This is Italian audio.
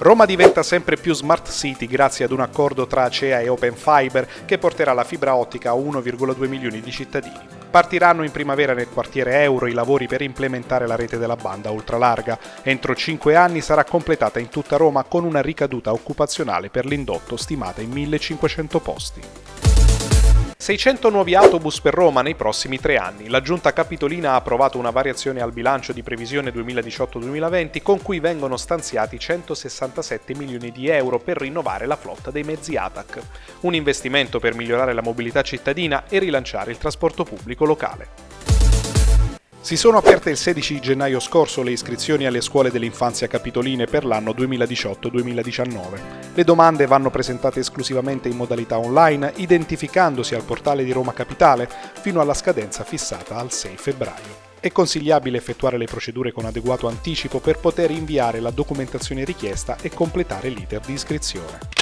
Roma diventa sempre più smart city grazie ad un accordo tra Acea e Open Fiber che porterà la fibra ottica a 1,2 milioni di cittadini. Partiranno in primavera nel quartiere Euro i lavori per implementare la rete della banda ultralarga. Entro 5 anni sarà completata in tutta Roma con una ricaduta occupazionale per l'indotto stimata in 1500 posti. 600 nuovi autobus per Roma nei prossimi tre anni. La Giunta Capitolina ha approvato una variazione al bilancio di previsione 2018-2020 con cui vengono stanziati 167 milioni di euro per rinnovare la flotta dei mezzi ATAC. Un investimento per migliorare la mobilità cittadina e rilanciare il trasporto pubblico locale. Si sono aperte il 16 gennaio scorso le iscrizioni alle scuole dell'infanzia capitoline per l'anno 2018-2019. Le domande vanno presentate esclusivamente in modalità online, identificandosi al portale di Roma Capitale fino alla scadenza fissata al 6 febbraio. È consigliabile effettuare le procedure con adeguato anticipo per poter inviare la documentazione richiesta e completare l'iter di iscrizione.